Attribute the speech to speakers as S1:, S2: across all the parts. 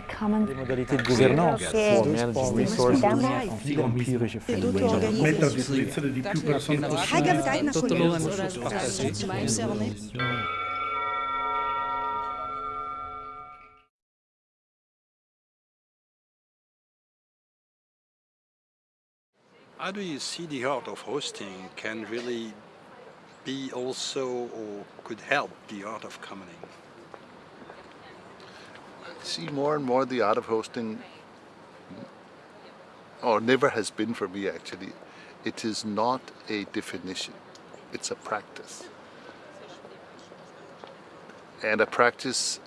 S1: the common
S2: Les modalités de gouvernance
S1: che
S2: pour manage resources
S1: Dame-
S2: en empirische
S3: È tutto
S2: fenomeni.
S3: organizzato.
S4: Mettere a disposizione di più persone
S3: Hai capito una
S5: Tot de
S3: cosa?
S5: loon zodat het
S3: Mijn cellen.
S6: How do you see the art of hosting can really be also or could help the art of commoning?
S7: See more and more the art of hosting, or never has been for me actually, it is not a definition, it's a practice. And a practice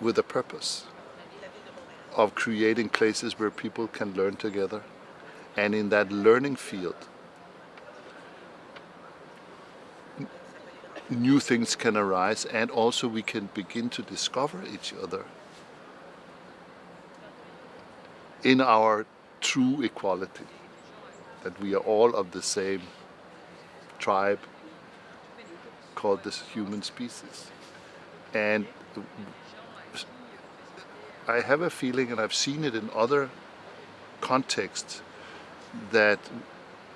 S7: with a purpose of creating places where people can learn together. And in that learning field, new things can arise and also we can begin to discover each other in our true equality that we are all of the same tribe called the human species. And I have a feeling and I've seen it in other contexts that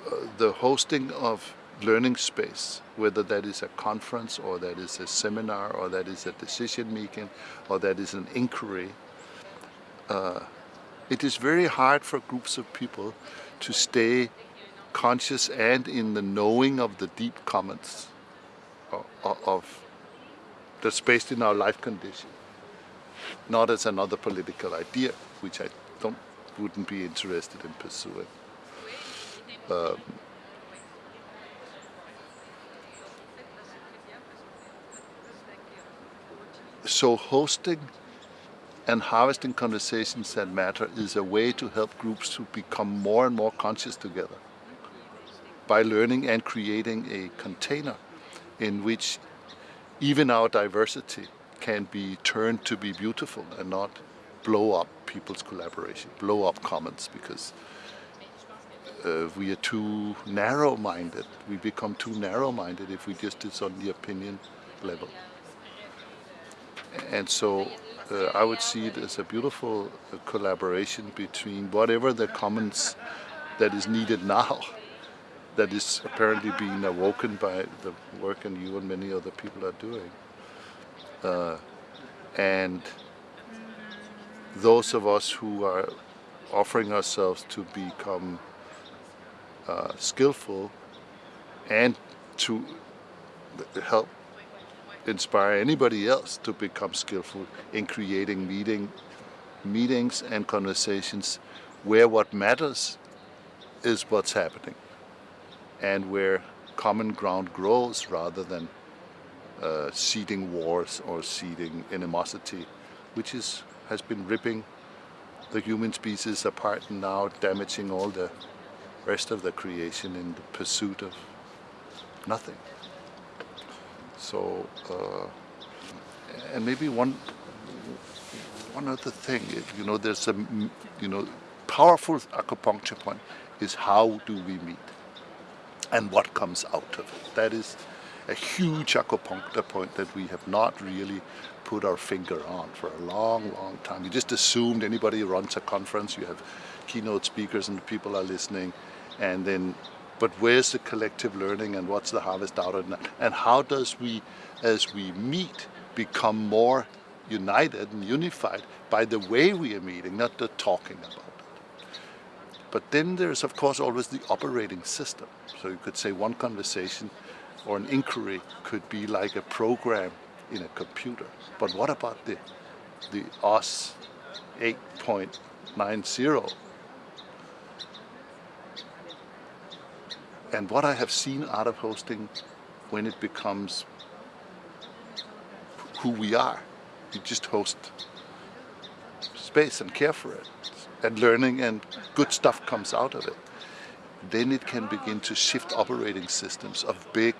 S7: uh, the hosting of learning space, whether that is a conference or that is a seminar or that is a decision making or that is an inquiry, uh, it is very hard for groups of people to stay conscious and in the knowing of the deep commons of, that's based in our life condition, not as another political idea, which I don't wouldn't be interested in pursuing. Um, so hosting and harvesting conversations that matter is a way to help groups to become more and more conscious together by learning and creating a container in which even our diversity can be turned to be beautiful and not blow up people's collaboration, blow up commons because uh, we are too narrow-minded. We become too narrow-minded if we just is on the opinion level. And so uh, I would see it as a beautiful uh, collaboration between whatever the commons that is needed now, that is apparently being awoken by the work and you and many other people are doing. Uh, and those of us who are offering ourselves to become uh, skillful and to help inspire anybody else to become skillful in creating meeting, meetings and conversations where what matters is what's happening and where common ground grows rather than uh, seeding wars or seeding animosity, which is, has been ripping the human species apart and now damaging all the rest of the creation in the pursuit of nothing. So, uh, and maybe one one other thing, you know, there's a you know powerful acupuncture point is how do we meet and what comes out of it. That is a huge acupuncture point that we have not really put our finger on for a long, long time. You just assumed anybody runs a conference, you have keynote speakers and people are listening, and then but where's the collective learning and what's the harvest out of that? And how does we, as we meet, become more united and unified by the way we are meeting, not the talking about it. But then there's of course always the operating system. So you could say one conversation or an inquiry could be like a program in a computer. But what about the, the OS 8.90 And what I have seen out of hosting when it becomes who we are, you just host space and care for it and learning and good stuff comes out of it. Then it can begin to shift operating systems of big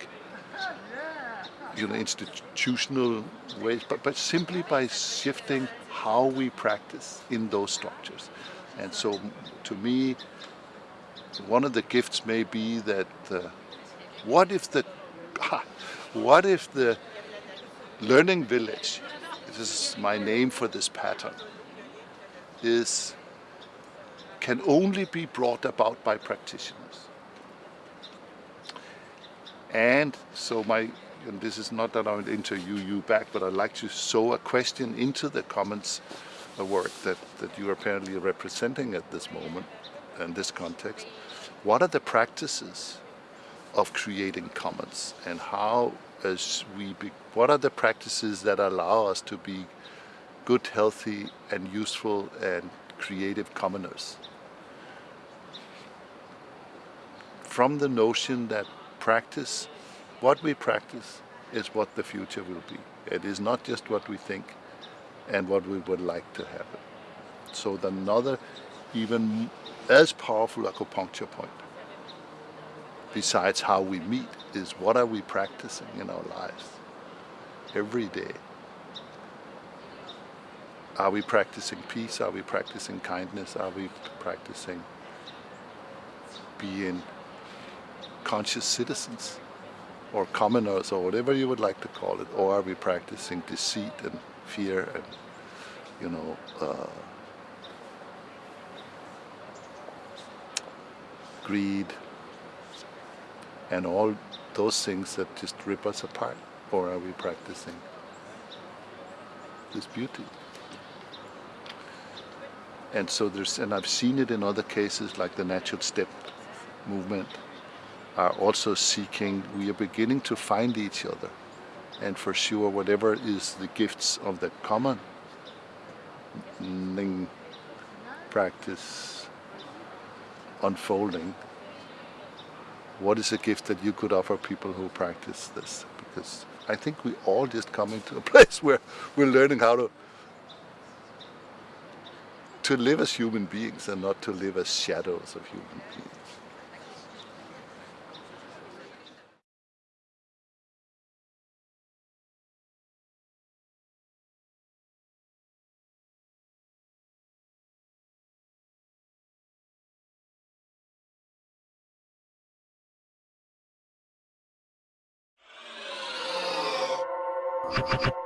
S7: you know, institutional ways, but, but simply by shifting how we practice in those structures. And so to me, one of the gifts may be that uh, what if the what if the learning village this is my name for this pattern, is can only be brought about by practitioners. And so my, and this is not that I would interview you back, but I'd like to sow a question into the commons work that, that you are apparently representing at this moment in this context. What are the practices of creating commons and how as we be, what are the practices that allow us to be good, healthy and useful and creative commoners? From the notion that practice, what we practice is what the future will be. It is not just what we think and what we would like to happen. So another even as powerful acupuncture point besides how we meet is what are we practicing in our lives every day. Are we practicing peace? Are we practicing kindness? Are we practicing being conscious citizens or commoners or whatever you would like to call it? Or are we practicing deceit and fear and, you know, uh, greed, and all those things that just rip us apart? Or are we practicing this beauty? And so there's, and I've seen it in other cases like the natural step movement are also seeking, we are beginning to find each other. And for sure, whatever is the gifts of the common Ning practice unfolding, what is a gift that you could offer people who practice this? Because I think we all just coming to a place where we're learning how to to live as human beings and not to live as shadows of human beings.
S1: You